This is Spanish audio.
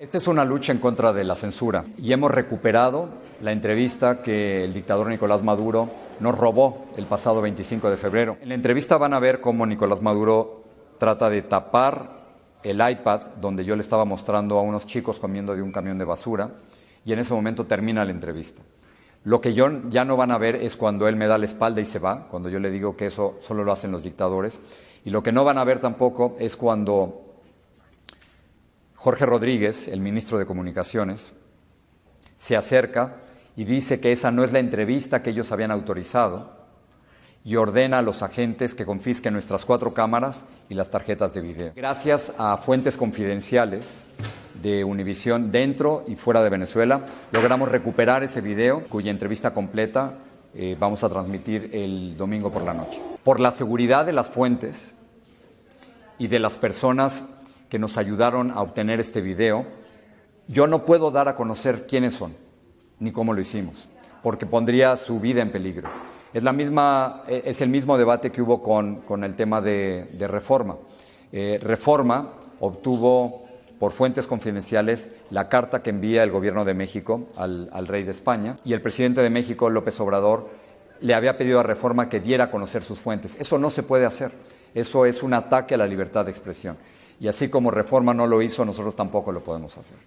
Esta es una lucha en contra de la censura y hemos recuperado la entrevista que el dictador Nicolás Maduro nos robó el pasado 25 de febrero. En la entrevista van a ver cómo Nicolás Maduro trata de tapar el iPad donde yo le estaba mostrando a unos chicos comiendo de un camión de basura y en ese momento termina la entrevista. Lo que yo ya no van a ver es cuando él me da la espalda y se va, cuando yo le digo que eso solo lo hacen los dictadores. Y lo que no van a ver tampoco es cuando Jorge Rodríguez, el ministro de Comunicaciones, se acerca y dice que esa no es la entrevista que ellos habían autorizado y ordena a los agentes que confisquen nuestras cuatro cámaras y las tarjetas de video. Gracias a fuentes confidenciales de Univisión dentro y fuera de Venezuela, logramos recuperar ese video cuya entrevista completa eh, vamos a transmitir el domingo por la noche. Por la seguridad de las fuentes y de las personas que nos ayudaron a obtener este video, yo no puedo dar a conocer quiénes son, ni cómo lo hicimos, porque pondría su vida en peligro. Es, la misma, e, es el mismo debate que hubo con, con el tema de, de Reforma. Eh, Reforma obtuvo por fuentes confidenciales la carta que envía el gobierno de México al, al, rey de España y el presidente de México, López Obrador, le había pedido a Reforma que diera a conocer sus fuentes. Eso no se puede hacer. Eso es un ataque a la libertad de expresión. Y así como Reforma no lo hizo, nosotros tampoco lo podemos hacer.